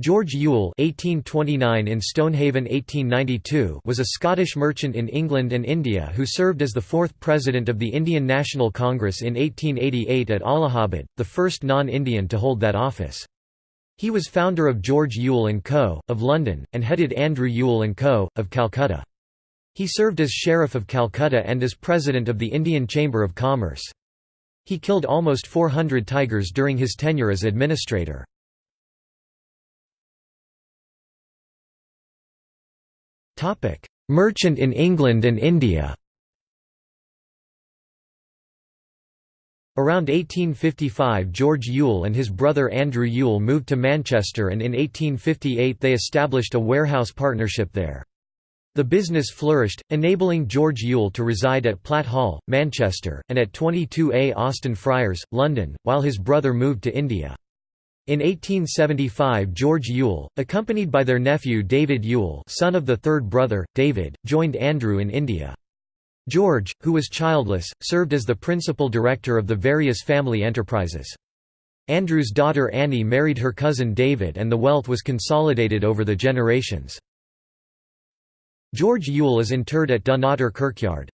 George Yule (1829 in Stonehaven 1892) was a Scottish merchant in England and India who served as the fourth president of the Indian National Congress in 1888 at Allahabad, the first non-Indian to hold that office. He was founder of George Yule & Co., of London, and headed Andrew Yule & Co., of Calcutta. He served as Sheriff of Calcutta and as President of the Indian Chamber of Commerce. He killed almost 400 tigers during his tenure as administrator. Merchant in England and India Around 1855 George Yule and his brother Andrew Yule moved to Manchester and in 1858 they established a warehouse partnership there. The business flourished, enabling George Yule to reside at Platt Hall, Manchester, and at 22A Austin Friars, London, while his brother moved to India. In 1875 George Yule, accompanied by their nephew David Yule son of the third brother, David, joined Andrew in India. George, who was childless, served as the principal director of the various family enterprises. Andrew's daughter Annie married her cousin David and the wealth was consolidated over the generations. George Yule is interred at Dunnottar Kirkyard.